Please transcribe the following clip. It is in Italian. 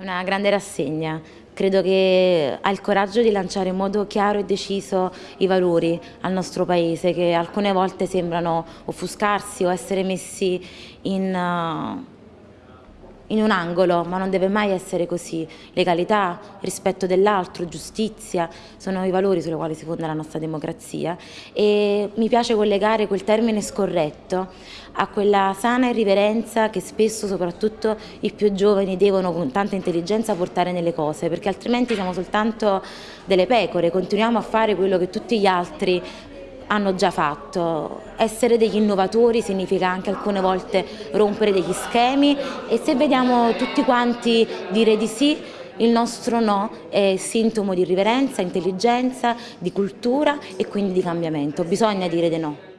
una grande rassegna, credo che ha il coraggio di lanciare in modo chiaro e deciso i valori al nostro Paese che alcune volte sembrano offuscarsi o essere messi in... Uh, in un angolo, ma non deve mai essere così. Legalità, rispetto dell'altro, giustizia, sono i valori sui quali si fonda la nostra democrazia e mi piace collegare quel termine scorretto a quella sana irriverenza che spesso, soprattutto i più giovani, devono con tanta intelligenza portare nelle cose, perché altrimenti siamo soltanto delle pecore, continuiamo a fare quello che tutti gli altri hanno già fatto. Essere degli innovatori significa anche alcune volte rompere degli schemi e se vediamo tutti quanti dire di sì, il nostro no è sintomo di riverenza, intelligenza, di cultura e quindi di cambiamento. Bisogna dire di no.